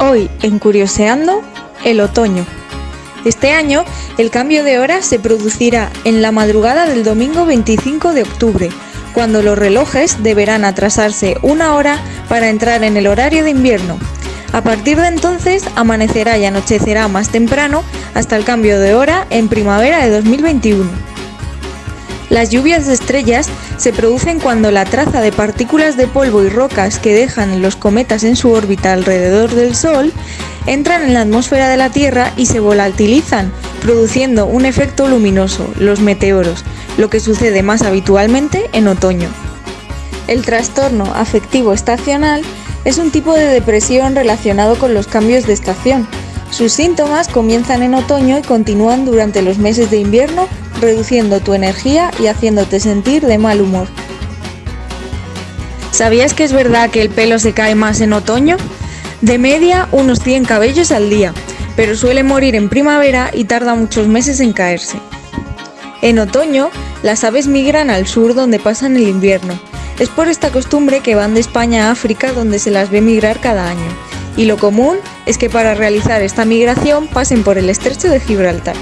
Hoy, en Curioseando, el otoño. Este año, el cambio de hora se producirá en la madrugada del domingo 25 de octubre, cuando los relojes deberán atrasarse una hora para entrar en el horario de invierno. A partir de entonces, amanecerá y anochecerá más temprano hasta el cambio de hora en primavera de 2021. Las lluvias de estrellas se producen cuando la traza de partículas de polvo y rocas que dejan los cometas en su órbita alrededor del Sol entran en la atmósfera de la Tierra y se volatilizan, produciendo un efecto luminoso, los meteoros, lo que sucede más habitualmente en otoño. El trastorno afectivo estacional es un tipo de depresión relacionado con los cambios de estación. Sus síntomas comienzan en otoño y continúan durante los meses de invierno reduciendo tu energía y haciéndote sentir de mal humor. ¿Sabías que es verdad que el pelo se cae más en otoño? De media unos 100 cabellos al día, pero suele morir en primavera y tarda muchos meses en caerse. En otoño, las aves migran al sur donde pasan el invierno. Es por esta costumbre que van de España a África donde se las ve migrar cada año. Y lo común es que para realizar esta migración pasen por el estrecho de Gibraltar.